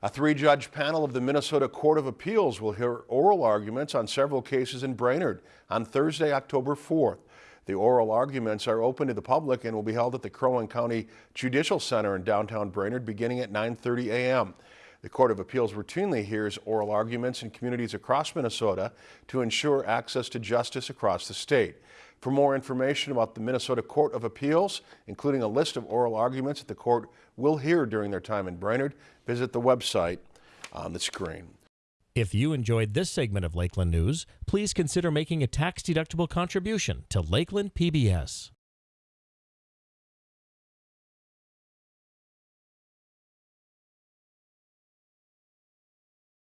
A three-judge panel of the Minnesota Court of Appeals will hear oral arguments on several cases in Brainerd on Thursday, October 4th. The oral arguments are open to the public and will be held at the Crow Wing County Judicial Center in downtown Brainerd beginning at 9.30 a.m. The Court of Appeals routinely hears oral arguments in communities across Minnesota to ensure access to justice across the state. For more information about the Minnesota Court of Appeals, including a list of oral arguments that the court will hear during their time in Brainerd, visit the website on the screen. If you enjoyed this segment of Lakeland News, please consider making a tax-deductible contribution to Lakeland PBS.